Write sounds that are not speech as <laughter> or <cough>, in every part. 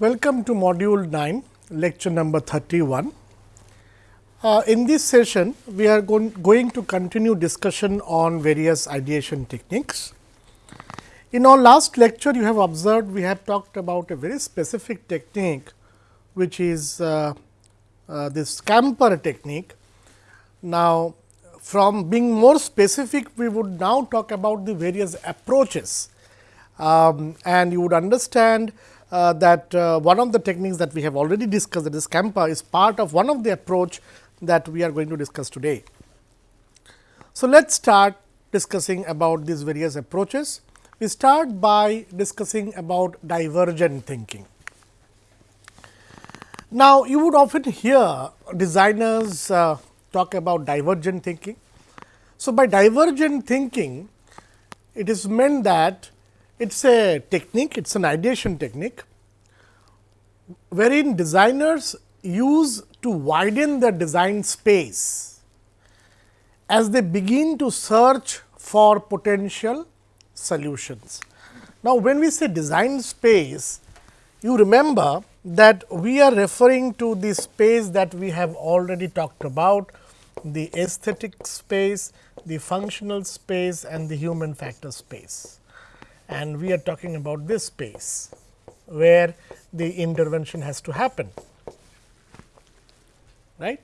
Welcome to module 9, lecture number 31. Uh, in this session, we are going, going to continue discussion on various ideation techniques. In our last lecture, you have observed we have talked about a very specific technique, which is uh, uh, this SCAMPER technique. Now, from being more specific, we would now talk about the various approaches um, and you would understand uh, that uh, one of the techniques that we have already discussed that is SCAMPER is part of one of the approach that we are going to discuss today. So, let us start discussing about these various approaches. We start by discussing about divergent thinking. Now, you would often hear designers uh, talk about divergent thinking. So, by divergent thinking, it is meant that it is a technique, it is an ideation technique, wherein designers use to widen the design space as they begin to search for potential solutions. Now, when we say design space, you remember that we are referring to the space that we have already talked about, the aesthetic space, the functional space and the human factor space. And we are talking about this space, where the intervention has to happen right.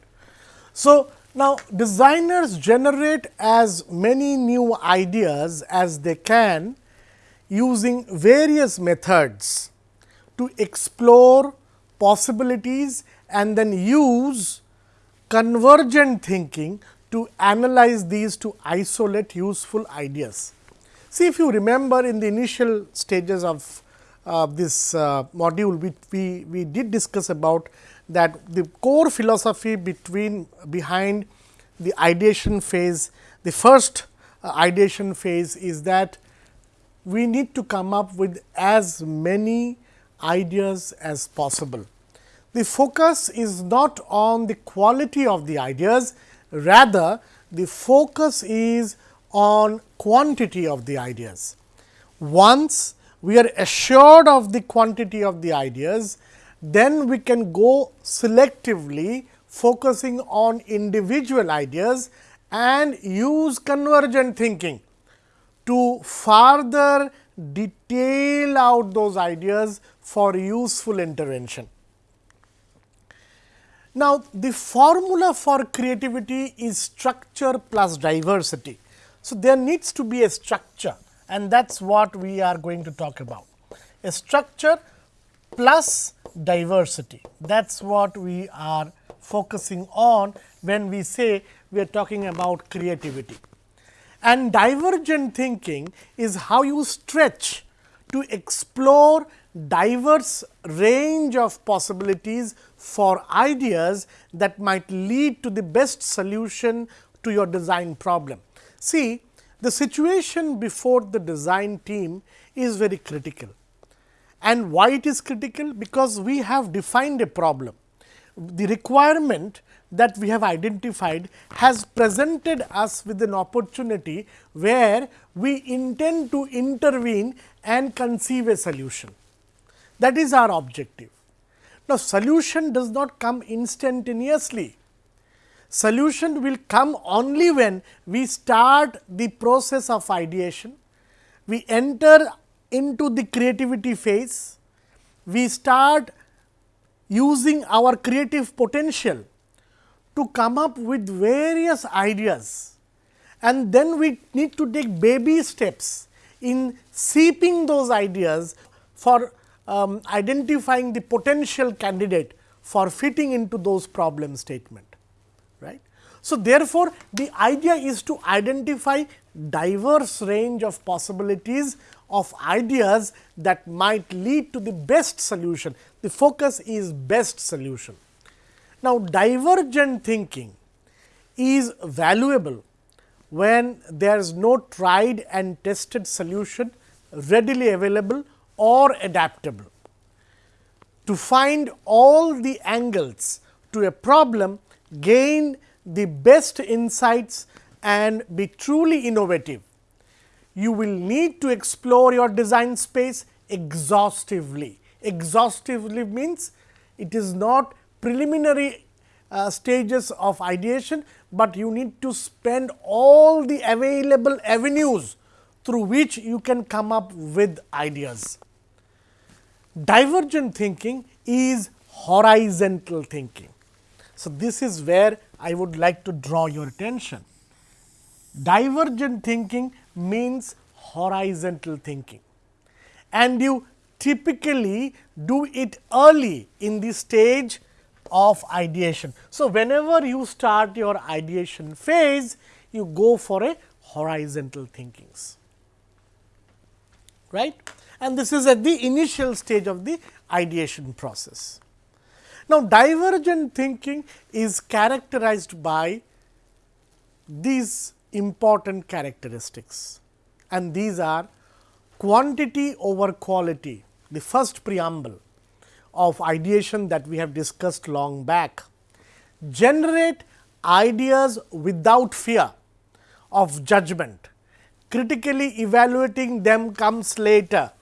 So, now designers generate as many new ideas as they can using various methods to explore possibilities and then use convergent thinking to analyze these to isolate useful ideas. See if you remember in the initial stages of uh, this uh, module, we, we, we did discuss about that the core philosophy between behind the ideation phase, the first uh, ideation phase is that we need to come up with as many ideas as possible. The focus is not on the quality of the ideas, rather the focus is on quantity of the ideas. Once we are assured of the quantity of the ideas, then we can go selectively focusing on individual ideas and use convergent thinking to further detail out those ideas for useful intervention. Now, the formula for creativity is structure plus diversity. So, there needs to be a structure and that is what we are going to talk about. A structure plus diversity. That is what we are focusing on when we say we are talking about creativity. And divergent thinking is how you stretch to explore diverse range of possibilities for ideas that might lead to the best solution to your design problem. See, the situation before the design team is very critical and why it is critical? Because we have defined a problem. The requirement that we have identified has presented us with an opportunity where we intend to intervene and conceive a solution. That is our objective. Now, solution does not come instantaneously. Solution will come only when we start the process of ideation, we enter into the creativity phase, we start using our creative potential to come up with various ideas. And then we need to take baby steps in seeping those ideas for um, identifying the potential candidate for fitting into those problem statement. So, therefore, the idea is to identify diverse range of possibilities of ideas that might lead to the best solution. The focus is best solution. Now, divergent thinking is valuable when there is no tried and tested solution readily available or adaptable. To find all the angles to a problem, gain the best insights and be truly innovative you will need to explore your design space exhaustively. exhaustively means it is not preliminary uh, stages of ideation, but you need to spend all the available avenues through which you can come up with ideas. Divergent thinking is horizontal thinking. So, this is where I would like to draw your attention. Divergent thinking means horizontal thinking and you typically do it early in the stage of ideation. So, whenever you start your ideation phase, you go for a horizontal thinkings, right and this is at the initial stage of the ideation process. Now, divergent thinking is characterized by these important characteristics and these are quantity over quality, the first preamble of ideation that we have discussed long back. Generate ideas without fear of judgment, critically evaluating them comes later.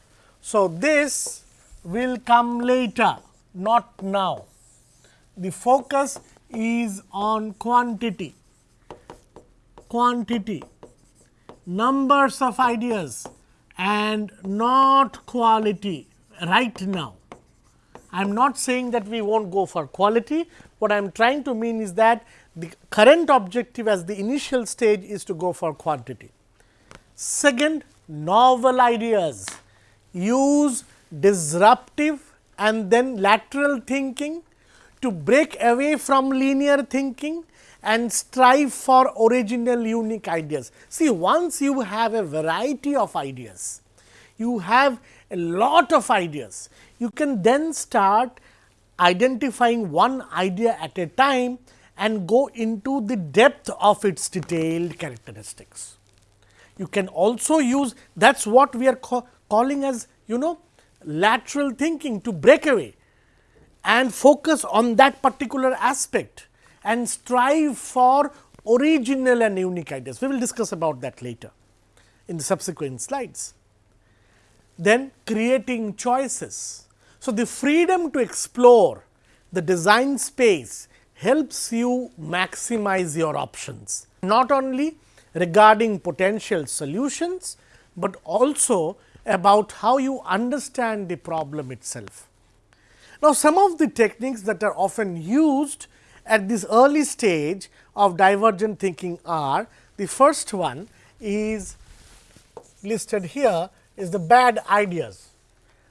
So, this will come later, not now. The focus is on quantity, quantity, numbers of ideas and not quality right now. I am not saying that we will not go for quality. What I am trying to mean is that the current objective as the initial stage is to go for quantity. Second, novel ideas use disruptive and then lateral thinking to break away from linear thinking and strive for original unique ideas. See once you have a variety of ideas, you have a lot of ideas, you can then start identifying one idea at a time and go into the depth of its detailed characteristics. You can also use that is what we are ca calling as you know lateral thinking to break away and focus on that particular aspect and strive for original and unique ideas. We will discuss about that later in the subsequent slides. Then creating choices. So, the freedom to explore the design space helps you maximize your options, not only regarding potential solutions, but also about how you understand the problem itself. Now, some of the techniques that are often used at this early stage of divergent thinking are the first one is listed here is the bad ideas.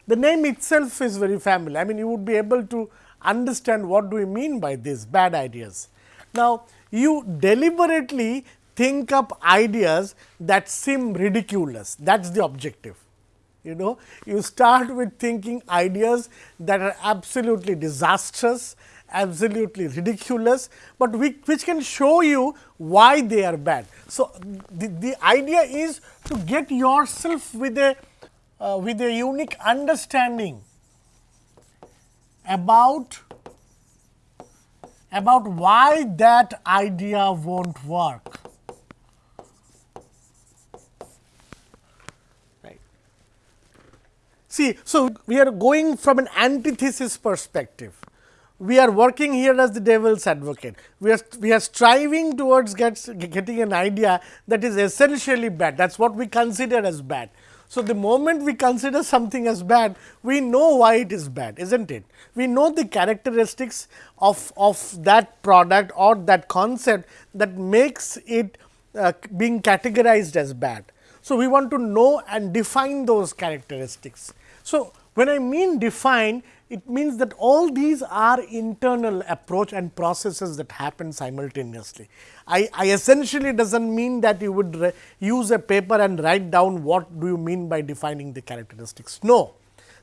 The name itself is very familiar. I mean, you would be able to understand what do we mean by this bad ideas. Now, you deliberately think up ideas that seem ridiculous that is the objective. You know, you start with thinking ideas that are absolutely disastrous, absolutely ridiculous, but we, which can show you why they are bad. So, the, the idea is to get yourself with a uh, with a unique understanding about about why that idea won't work. See, so we are going from an antithesis perspective. We are working here as the devil's advocate. We are, we are striving towards gets, getting an idea that is essentially bad. That is what we consider as bad. So, the moment we consider something as bad, we know why it is bad, is not it? We know the characteristics of, of that product or that concept that makes it uh, being categorized as bad. So, we want to know and define those characteristics. So, when I mean define, it means that all these are internal approach and processes that happen simultaneously. I, I essentially does not mean that you would use a paper and write down what do you mean by defining the characteristics. No,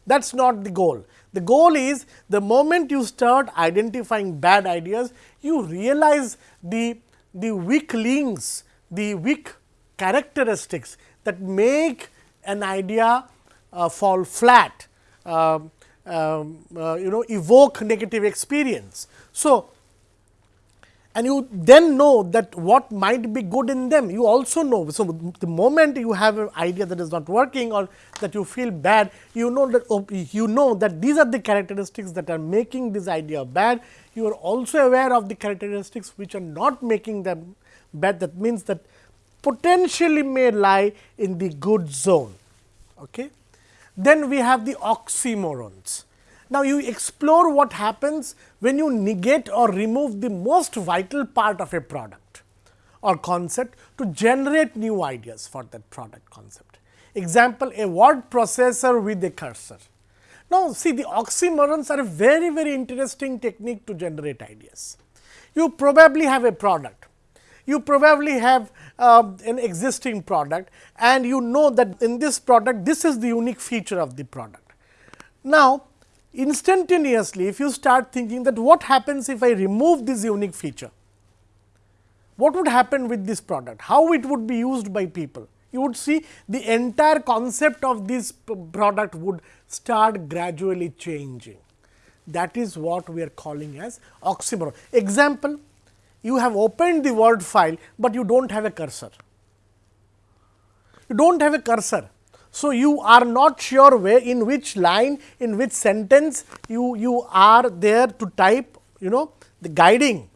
that is not the goal. The goal is the moment you start identifying bad ideas, you realize the, the weak links, the weak characteristics that make an idea fall flat. Uh, um, uh, you know evoke negative experience. So, and you then know that what might be good in them you also know. So, the moment you have an idea that is not working or that you feel bad you know that oh, you know that these are the characteristics that are making this idea bad. You are also aware of the characteristics which are not making them bad that means that potentially may lie in the good zone. Okay. Then we have the oxymorons. Now, you explore what happens when you negate or remove the most vital part of a product or concept to generate new ideas for that product concept. Example, a word processor with a cursor. Now, see the oxymorons are a very, very interesting technique to generate ideas. You probably have a product, you probably have uh, an existing product and you know that in this product, this is the unique feature of the product. Now, instantaneously if you start thinking that what happens if I remove this unique feature, what would happen with this product, how it would be used by people. You would see the entire concept of this product would start gradually changing. That is what we are calling as oxymoron. Example, you have opened the word file, but you do not have a cursor. You do not have a cursor so, you are not sure where in which line in which sentence you, you are there to type you know the guiding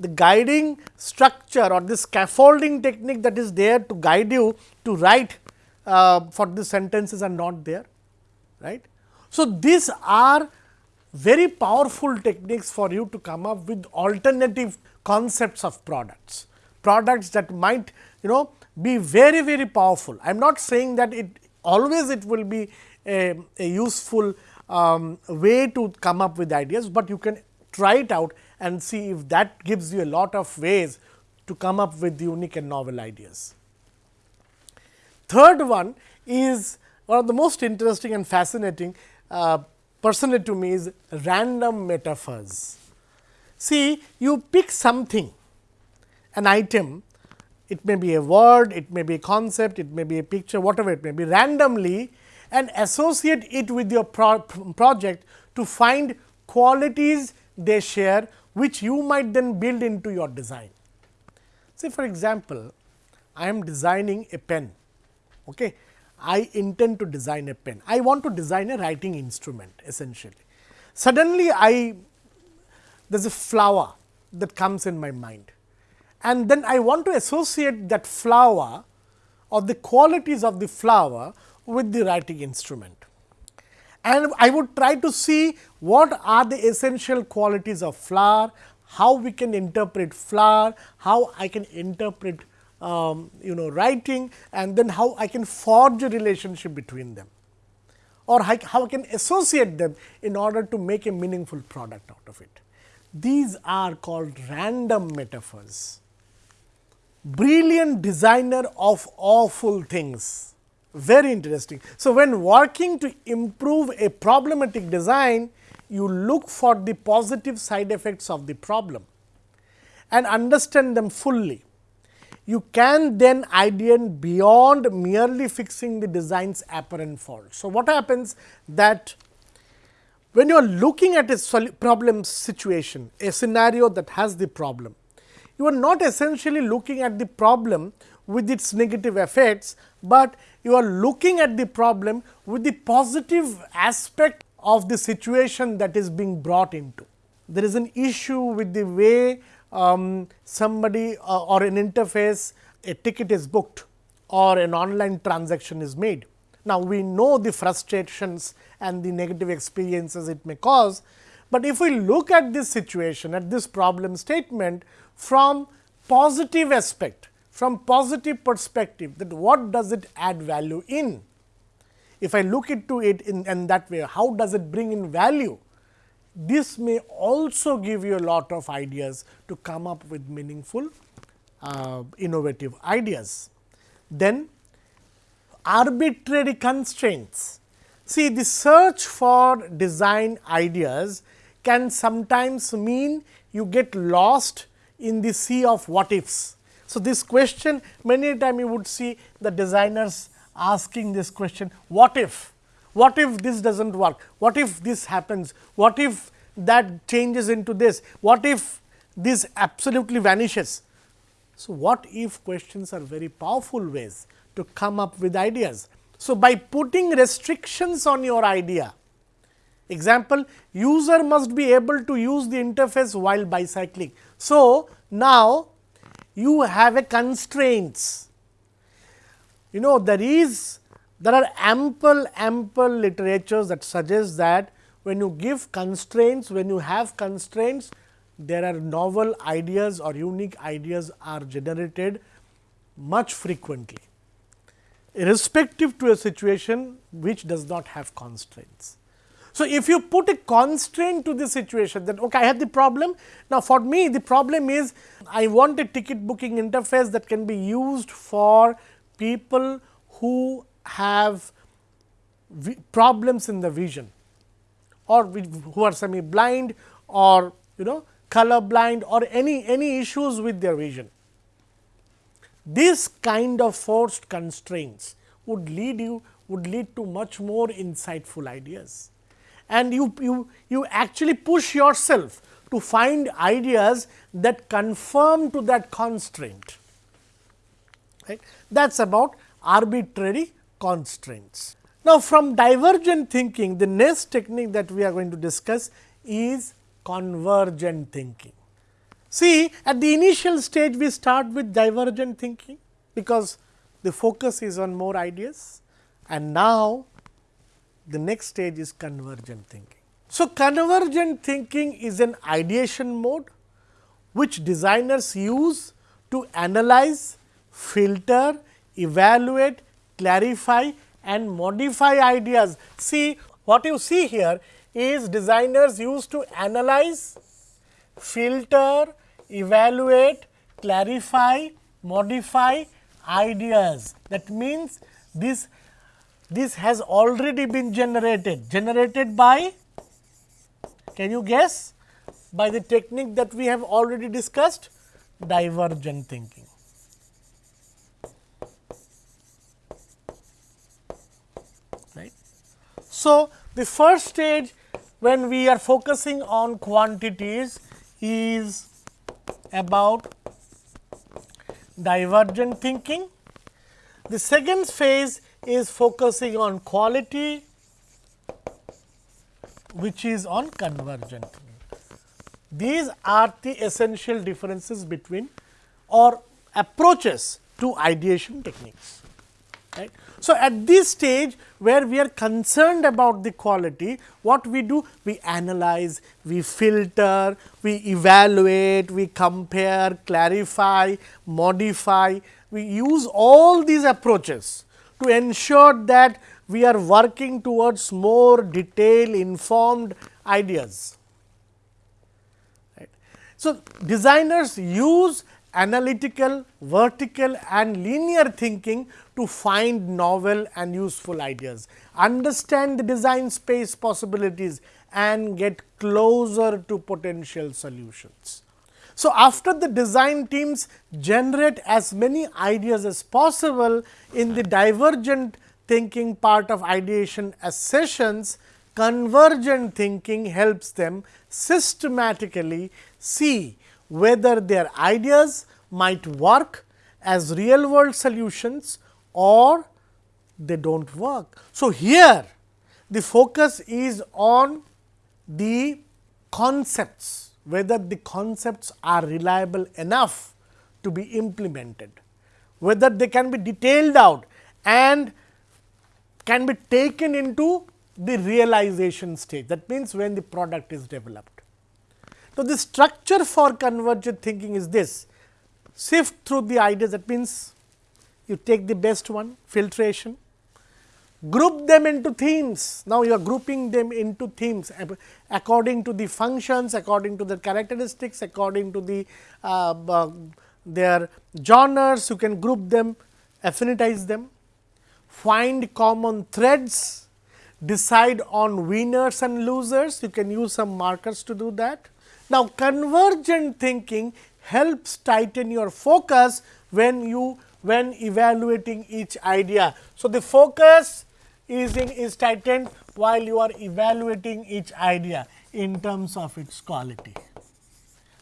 the guiding structure or the scaffolding technique that is there to guide you to write uh, for the sentences are not there right. So, these are very powerful techniques for you to come up with alternative concepts of products, products that might you know be very very powerful. I am not saying that it always it will be a, a useful um, way to come up with ideas, but you can try it out and see if that gives you a lot of ways to come up with unique and novel ideas. Third one is one of the most interesting and fascinating uh, personally to me is random metaphors. See you pick something an item it may be a word, it may be a concept, it may be a picture, whatever it may be randomly and associate it with your pro project to find qualities they share, which you might then build into your design. Say for example, I am designing a pen. Okay. I intend to design a pen. I want to design a writing instrument essentially. Suddenly, I there is a flower that comes in my mind and then I want to associate that flower or the qualities of the flower with the writing instrument. And I would try to see what are the essential qualities of flower, how we can interpret flower, how I can interpret um, you know writing and then how I can forge a relationship between them or how I can associate them in order to make a meaningful product out of it. These are called random metaphors brilliant designer of awful things. Very interesting. So, when working to improve a problematic design, you look for the positive side effects of the problem and understand them fully. You can then ideate beyond merely fixing the design's apparent fault. So, what happens that when you are looking at a problem situation, a scenario that has the problem, you are not essentially looking at the problem with its negative effects, but you are looking at the problem with the positive aspect of the situation that is being brought into. There is an issue with the way um, somebody uh, or an interface a ticket is booked or an online transaction is made. Now, we know the frustrations and the negative experiences it may cause, but if we look at this situation at this problem statement, from positive aspect, from positive perspective that what does it add value in. If I look into it in, in that way, how does it bring in value? This may also give you a lot of ideas to come up with meaningful uh, innovative ideas. Then arbitrary constraints. See the search for design ideas can sometimes mean you get lost in the sea of what ifs. So, this question many a time you would see the designers asking this question what if, what if this does not work, what if this happens, what if that changes into this, what if this absolutely vanishes. So, what if questions are very powerful ways to come up with ideas. So, by putting restrictions on your idea, example user must be able to use the interface while bicycling. So, now you have a constraints. You know there is there are ample ample literatures that suggest that when you give constraints, when you have constraints, there are novel ideas or unique ideas are generated much frequently, irrespective to a situation which does not have constraints. So, if you put a constraint to the situation that okay, I have the problem. Now, for me the problem is I want a ticket booking interface that can be used for people who have problems in the vision or who are semi blind or you know color blind or any any issues with their vision. This kind of forced constraints would lead you would lead to much more insightful ideas and you, you, you actually push yourself to find ideas that conform to that constraint. Right? That is about arbitrary constraints. Now, from divergent thinking, the next technique that we are going to discuss is convergent thinking. See, at the initial stage, we start with divergent thinking, because the focus is on more ideas and now the next stage is convergent thinking. So, convergent thinking is an ideation mode, which designers use to analyze, filter, evaluate, clarify and modify ideas. See what you see here is designers used to analyze, filter, evaluate, clarify, modify ideas. That means, this this has already been generated, generated by can you guess by the technique that we have already discussed divergent thinking. So, the first stage when we are focusing on quantities is about divergent thinking. The second phase is focusing on quality which is on convergent. These are the essential differences between or approaches to ideation techniques. Right. So, at this stage where we are concerned about the quality, what we do? We analyze, we filter, we evaluate, we compare, clarify, modify, we use all these approaches to ensure that we are working towards more detailed informed ideas. Right. So, designers use analytical, vertical and linear thinking to find novel and useful ideas, understand the design space possibilities and get closer to potential solutions. So, after the design teams generate as many ideas as possible in the divergent thinking part of ideation as sessions, convergent thinking helps them systematically see whether their ideas might work as real world solutions or they do not work. So, here the focus is on the concepts whether the concepts are reliable enough to be implemented, whether they can be detailed out and can be taken into the realization stage. That means, when the product is developed. So, the structure for convergent thinking is this sift through the ideas that means, you take the best one filtration group them into themes. Now, you are grouping them into themes according to the functions, according to the characteristics, according to the uh, uh, their genres, you can group them, affinitize them, find common threads, decide on winners and losers, you can use some markers to do that. Now, convergent thinking helps tighten your focus when you when evaluating each idea. So, the focus is, in, is tightened while you are evaluating each idea in terms of its quality.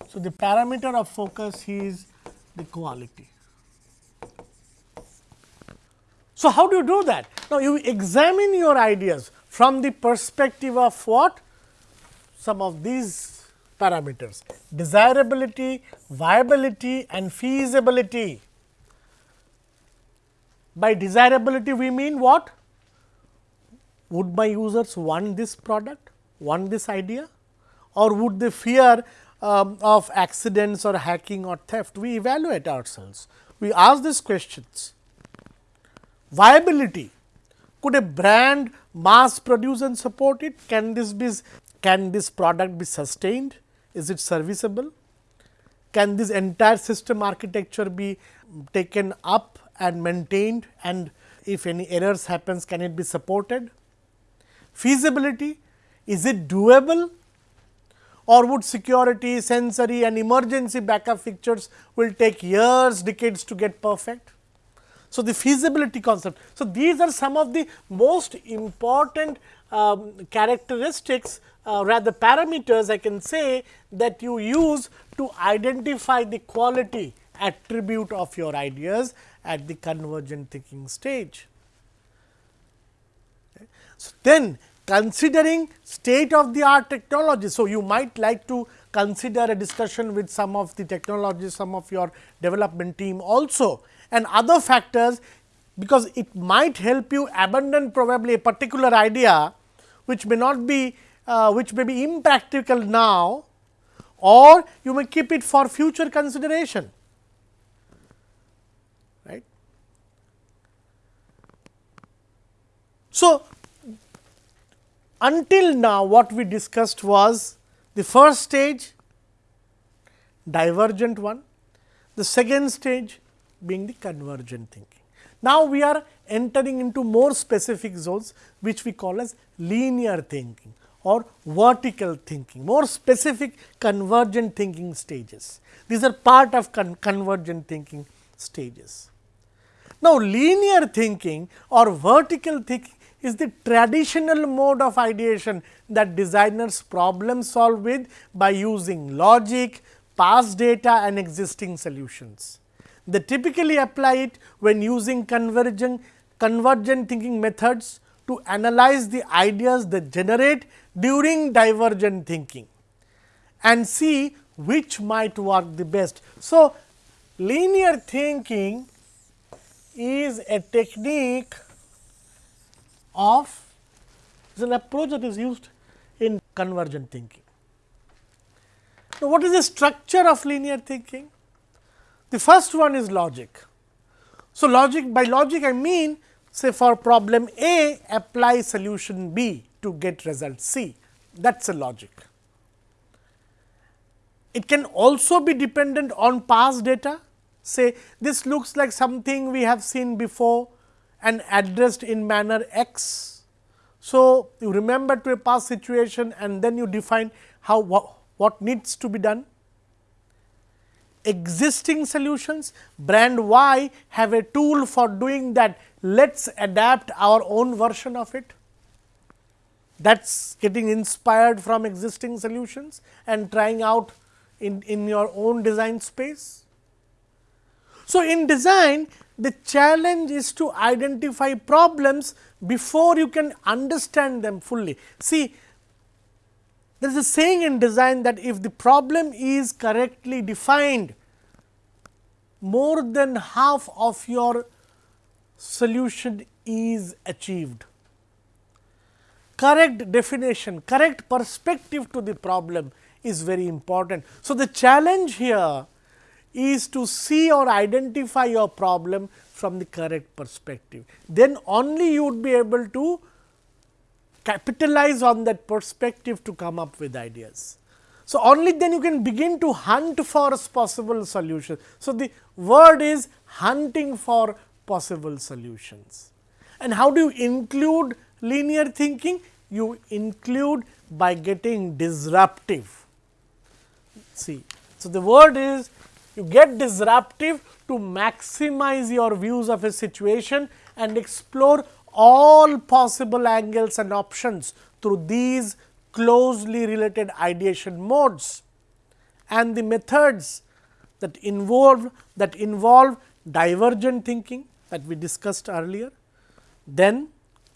So, the parameter of focus is the quality. So, how do you do that? Now, you examine your ideas from the perspective of what? Some of these parameters desirability, viability and feasibility. By desirability we mean what? Would my users want this product, want this idea or would they fear um, of accidents or hacking or theft? We evaluate ourselves. We ask these questions Viability. Could a brand mass produce and support it? Can this be can this product be sustained? Is it serviceable? Can this entire system architecture be taken up and maintained and if any errors happens can it be supported? Feasibility is it doable or would security, sensory and emergency backup features will take years, decades to get perfect? So, the feasibility concept. So, these are some of the most important um, characteristics uh, rather parameters I can say that you use to identify the quality attribute of your ideas at the convergent thinking stage. So, then considering state of the art technology. So, you might like to consider a discussion with some of the technologies, some of your development team also and other factors because it might help you abandon probably a particular idea which may not be uh, which may be impractical now or you may keep it for future consideration right. So, until now what we discussed was the first stage divergent one, the second stage being the convergent thinking. Now, we are entering into more specific zones which we call as linear thinking or vertical thinking, more specific convergent thinking stages. These are part of con convergent thinking stages. Now, linear thinking or vertical thinking is the traditional mode of ideation that designers problem solve with by using logic, past data and existing solutions. They typically apply it when using convergent, convergent thinking methods to analyze the ideas they generate during divergent thinking and see which might work the best. So, linear thinking is a technique of is an approach that is used in convergent thinking. Now, what is the structure of linear thinking? The first one is logic. So, logic by logic I mean say for problem A apply solution B to get result C that is a logic. It can also be dependent on past data say this looks like something we have seen before and addressed in manner X. So, you remember to a past situation and then you define how what, what needs to be done existing solutions, brand Y have a tool for doing that, let us adapt our own version of it. That is getting inspired from existing solutions and trying out in, in your own design space. So, in design the challenge is to identify problems before you can understand them fully. See there is a saying in design that if the problem is correctly defined, more than half of your solution is achieved. Correct definition, correct perspective to the problem is very important. So, the challenge here is to see or identify your problem from the correct perspective. Then only you would be able to capitalize on that perspective to come up with ideas. So, only then you can begin to hunt for possible solutions. So, the word is hunting for possible solutions. And how do you include linear thinking? You include by getting disruptive. See, so the word is you get disruptive to maximize your views of a situation and explore all possible angles and options through these closely related ideation modes and the methods that involve that involve divergent thinking that we discussed earlier. Then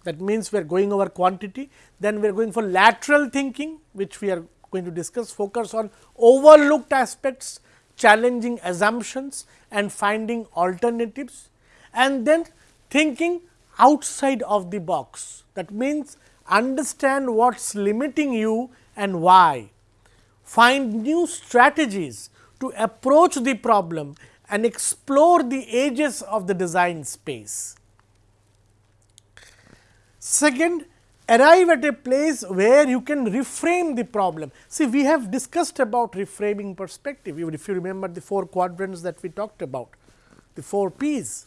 that means we are going over quantity, then we are going for lateral thinking which we are going to discuss focus on overlooked aspects, challenging assumptions and finding alternatives and then thinking outside of the box. That means, understand what is limiting you and why. Find new strategies to approach the problem and explore the edges of the design space. Second, arrive at a place where you can reframe the problem. See, we have discussed about reframing perspective, if you remember the four quadrants that we talked about, the four P's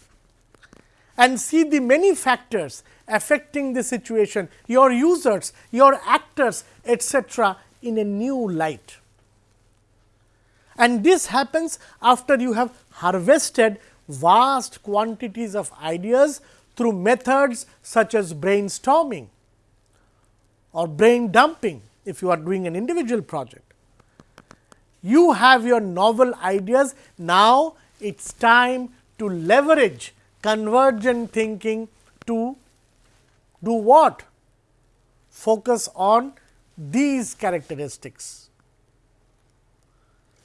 and see the many factors affecting the situation, your users, your actors etcetera in a new light. And this happens after you have harvested vast quantities of ideas through methods such as brainstorming or brain dumping if you are doing an individual project. You have your novel ideas, now it is time to leverage convergent thinking to do what? Focus on these characteristics.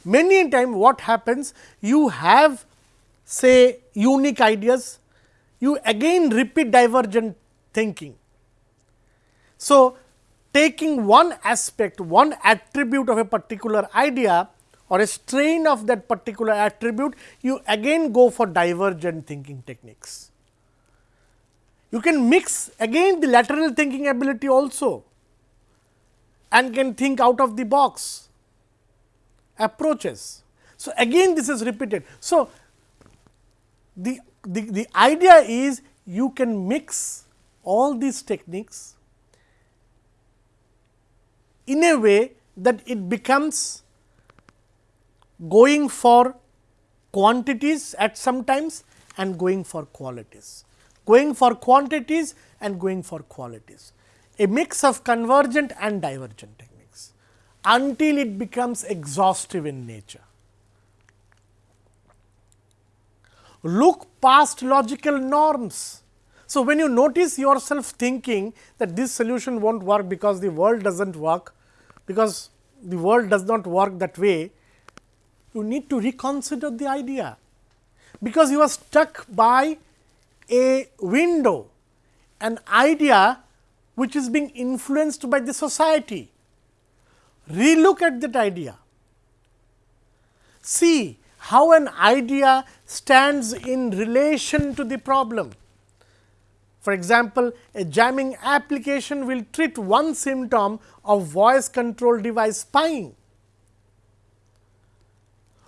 Many a time what happens? You have say unique ideas, you again repeat divergent thinking. So, taking one aspect, one attribute of a particular idea or a strain of that particular attribute, you again go for divergent thinking techniques. You can mix again the lateral thinking ability also and can think out of the box approaches. So, again this is repeated. So, the, the, the idea is you can mix all these techniques in a way that it becomes going for quantities at some times and going for qualities, going for quantities and going for qualities, a mix of convergent and divergent techniques, until it becomes exhaustive in nature. Look past logical norms. So, when you notice yourself thinking that this solution not work because the world does not work, because the world does not work that way, you need to reconsider the idea, because you are stuck by a window, an idea which is being influenced by the society. Relook at that idea. See how an idea stands in relation to the problem. For example, a jamming application will treat one symptom of voice control device spying.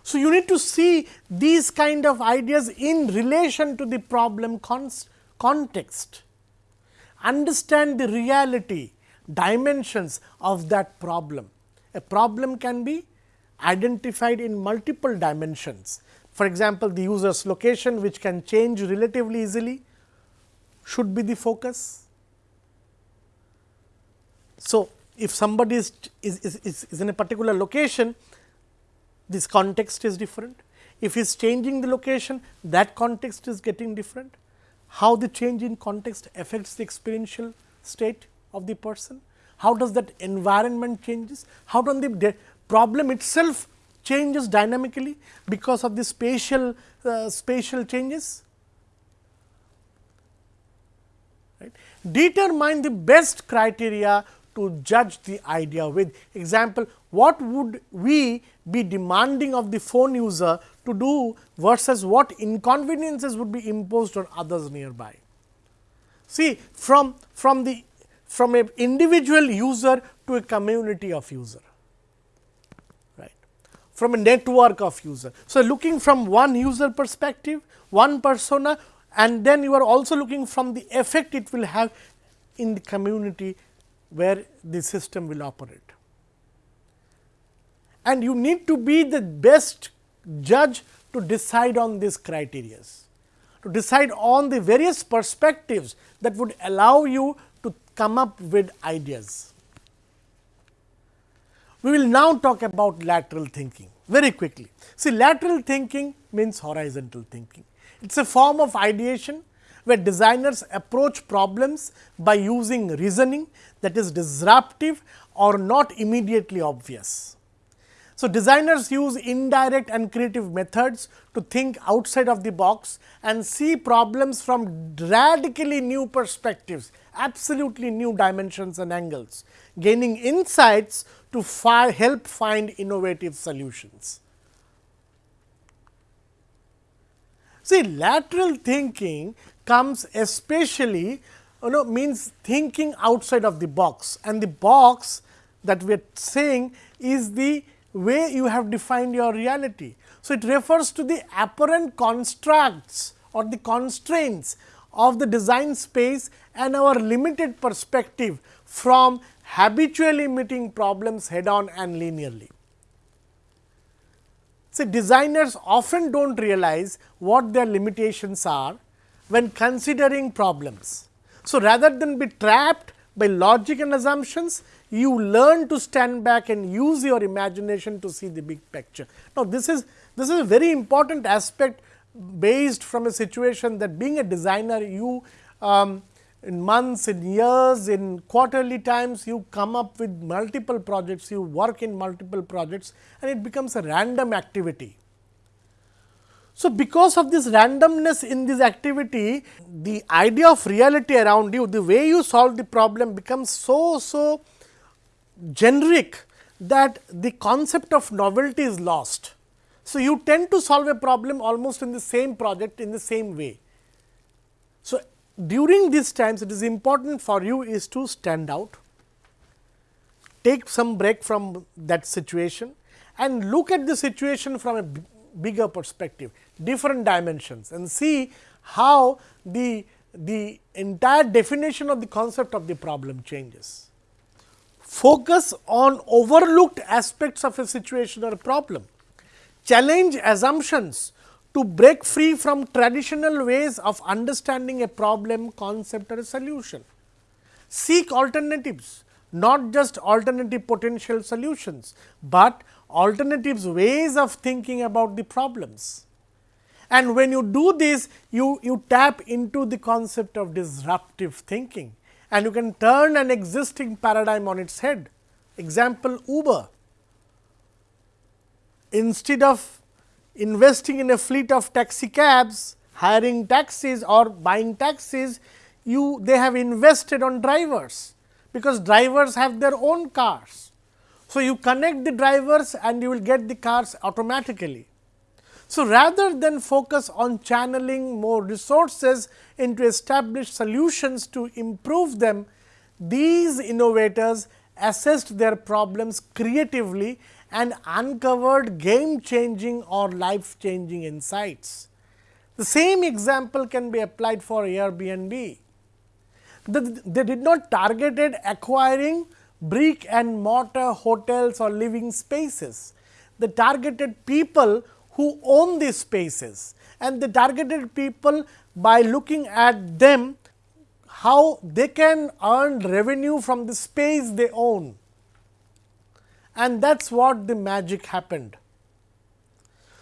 So, you need to see these kind of ideas in relation to the problem context, understand the reality dimensions of that problem. A problem can be identified in multiple dimensions. For example, the user's location which can change relatively easily should be the focus. So, if somebody is, is, is, is in a particular location, this context is different. If he is changing the location, that context is getting different. How the change in context affects the experiential state of the person? How does that environment changes? How does the problem itself changes dynamically because of the spatial uh, spatial changes? Right. Determine the best criteria to judge the idea with. Example, what would we be demanding of the phone user to do versus what inconveniences would be imposed on others nearby. See from, from the from an individual user to a community of user, right, from a network of user. So, looking from one user perspective, one persona and then you are also looking from the effect it will have in the community where the system will operate. And you need to be the best judge to decide on these criteria, to decide on the various perspectives that would allow you to come up with ideas. We will now talk about lateral thinking very quickly. See lateral thinking means horizontal thinking. It is a form of ideation where designers approach problems by using reasoning that is disruptive or not immediately obvious. So, designers use indirect and creative methods to think outside of the box and see problems from radically new perspectives, absolutely new dimensions and angles, gaining insights to fi help find innovative solutions. See lateral thinking comes especially you know means thinking outside of the box and the box that we are saying is the way you have defined your reality. So, it refers to the apparent constructs or the constraints of the design space and our limited perspective from habitually meeting problems head on and linearly. See designers often do not realize what their limitations are when considering problems. So, rather than be trapped by logic and assumptions, you learn to stand back and use your imagination to see the big picture. Now, this is this is a very important aspect based from a situation that being a designer you um, in months, in years, in quarterly times you come up with multiple projects, you work in multiple projects and it becomes a random activity. So, because of this randomness in this activity, the idea of reality around you, the way you solve the problem becomes so, so generic that the concept of novelty is lost. So, you tend to solve a problem almost in the same project in the same way. So, during these times it is important for you is to stand out, take some break from that situation and look at the situation from a bigger perspective, different dimensions and see how the, the entire definition of the concept of the problem changes. Focus on overlooked aspects of a situation or a problem. Challenge assumptions to break free from traditional ways of understanding a problem, concept or a solution. Seek alternatives, not just alternative potential solutions, but alternatives ways of thinking about the problems. And when you do this, you, you tap into the concept of disruptive thinking and you can turn an existing paradigm on its head. Example Uber. Instead of investing in a fleet of taxi cabs, hiring taxis or buying taxis, you they have invested on drivers, because drivers have their own cars. So, you connect the drivers and you will get the cars automatically. So, rather than focus on channeling more resources into established solutions to improve them, these innovators assessed their problems creatively and uncovered game changing or life changing insights. The same example can be applied for Airbnb. They did not targeted acquiring brick and mortar hotels or living spaces. The targeted people who own these spaces and the targeted people by looking at them how they can earn revenue from the space they own and that is what the magic happened.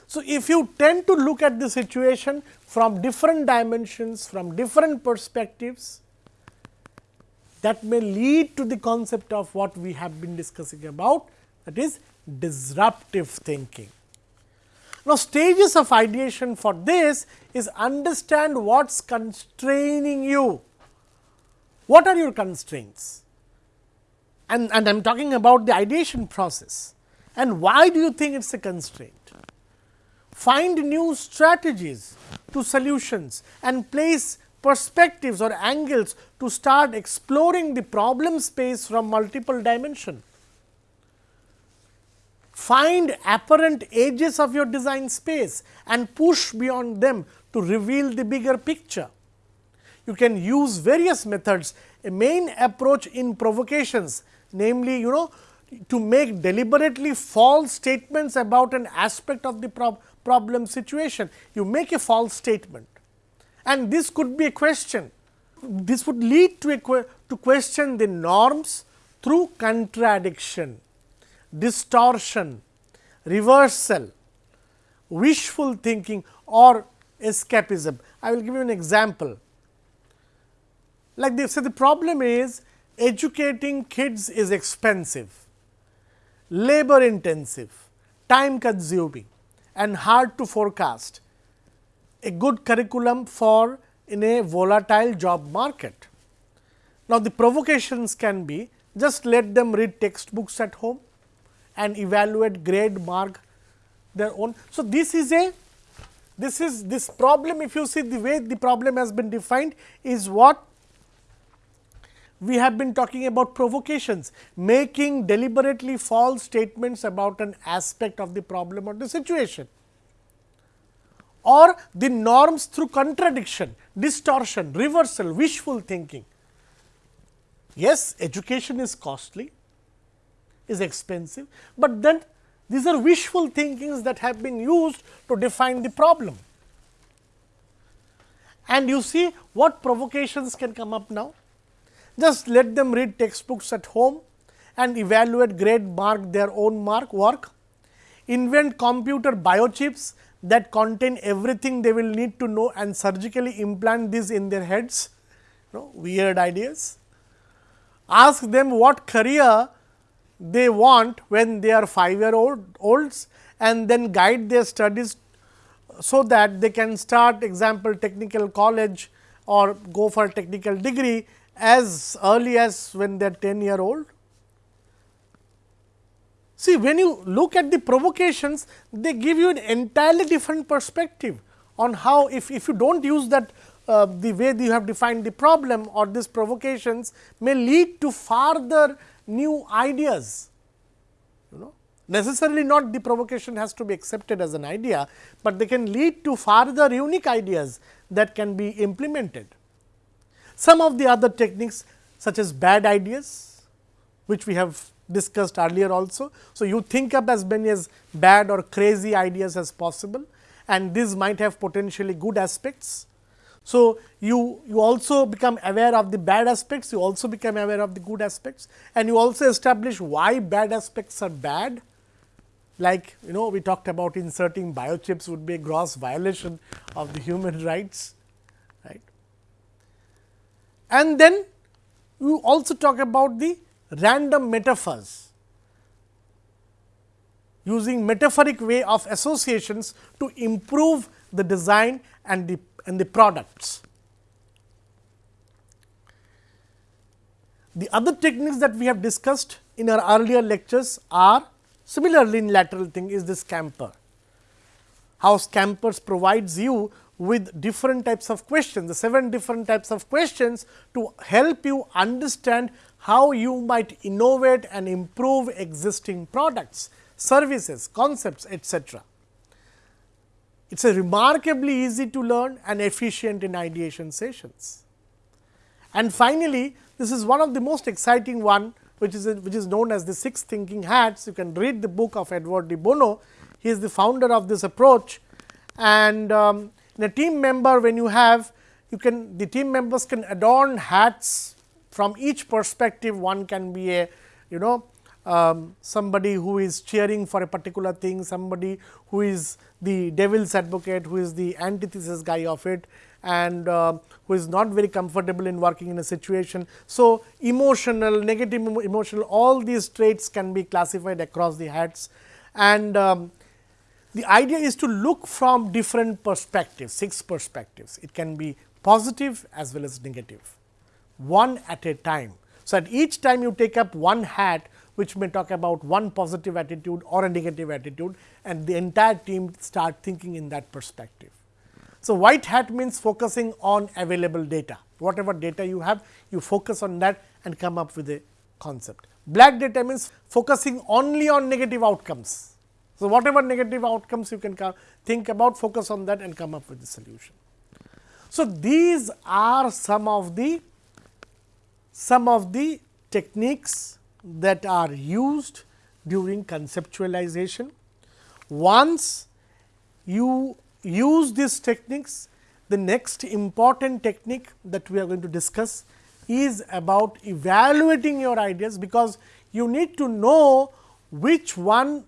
So, if you tend to look at the situation from different dimensions, from different perspectives, that may lead to the concept of what we have been discussing about that is disruptive thinking. Now, stages of ideation for this is understand what is constraining you. What are your constraints? And, and I am talking about the ideation process and why do you think it is a constraint? Find new strategies to solutions and place perspectives or angles to start exploring the problem space from multiple dimension. Find apparent edges of your design space and push beyond them to reveal the bigger picture. You can use various methods, a main approach in provocations, namely you know to make deliberately false statements about an aspect of the prob problem situation. You make a false statement and this could be a question. This would lead to a to question the norms through contradiction. distortion, reversal, wishful thinking or escapism. I will give you an example. Like they say the problem is educating kids is expensive, labor intensive, time consuming and hard to forecast. A good curriculum for in a volatile job market. Now, the provocations can be just let them read textbooks at home and evaluate grade mark their own. So, this is a this is this problem if you see the way the problem has been defined is what we have been talking about provocations, making deliberately false statements about an aspect of the problem or the situation or the norms through contradiction, distortion, reversal, wishful thinking. Yes, education is costly, is expensive, but then these are wishful thinkings that have been used to define the problem. And you see what provocations can come up now? Just let them read textbooks at home and evaluate grade mark their own mark work, invent computer biochips that contain everything they will need to know and surgically implant this in their heads, you know, weird ideas. Ask them what career they want when they are 5 year old olds and then guide their studies so that they can start example technical college or go for technical degree as early as when they are 10 year old. See, when you look at the provocations, they give you an entirely different perspective on how if, if you do not use that uh, the way you have defined the problem or these provocations may lead to farther new ideas. You know, necessarily not the provocation has to be accepted as an idea, but they can lead to farther unique ideas that can be implemented. Some of the other techniques such as bad ideas, which we have discussed earlier also. So, you think up as many as bad or crazy ideas as possible and these might have potentially good aspects. So, you, you also become aware of the bad aspects, you also become aware of the good aspects and you also establish why bad aspects are bad. Like you know we talked about inserting biochips would be a gross violation of the human <laughs> rights. Right? And then you also talk about the random metaphors using metaphoric way of associations to improve the design and the and the products. The other techniques that we have discussed in our earlier lectures are similarly in lateral thing is this SCAMPER. How SCAMPERs provides you with different types of questions, the seven different types of questions to help you understand how you might innovate and improve existing products, services, concepts etc. It is a remarkably easy to learn and efficient in ideation sessions. And finally, this is one of the most exciting one which is which is known as the six thinking hats. You can read the book of Edward de Bono. He is the founder of this approach and um, in a team member when you have you can the team members can adorn hats from each perspective one can be a you know um, somebody who is cheering for a particular thing, somebody who is the devil's advocate, who is the antithesis guy of it and uh, who is not very comfortable in working in a situation. So, emotional, negative emotional all these traits can be classified across the hats and um, the idea is to look from different perspectives, six perspectives. It can be positive as well as negative, one at a time. So, at each time you take up one hat, which may talk about one positive attitude or a negative attitude and the entire team start thinking in that perspective. So, white hat means focusing on available data, whatever data you have, you focus on that and come up with a concept. Black data means focusing only on negative outcomes so, whatever negative outcomes you can think about focus on that and come up with the solution. So, these are some of the some of the techniques that are used during conceptualization. Once you use these techniques, the next important technique that we are going to discuss is about evaluating your ideas, because you need to know which one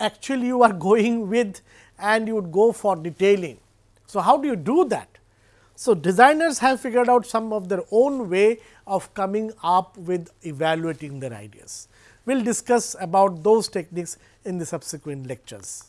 actually you are going with and you would go for detailing. So, how do you do that? So, designers have figured out some of their own way of coming up with evaluating their ideas. We will discuss about those techniques in the subsequent lectures.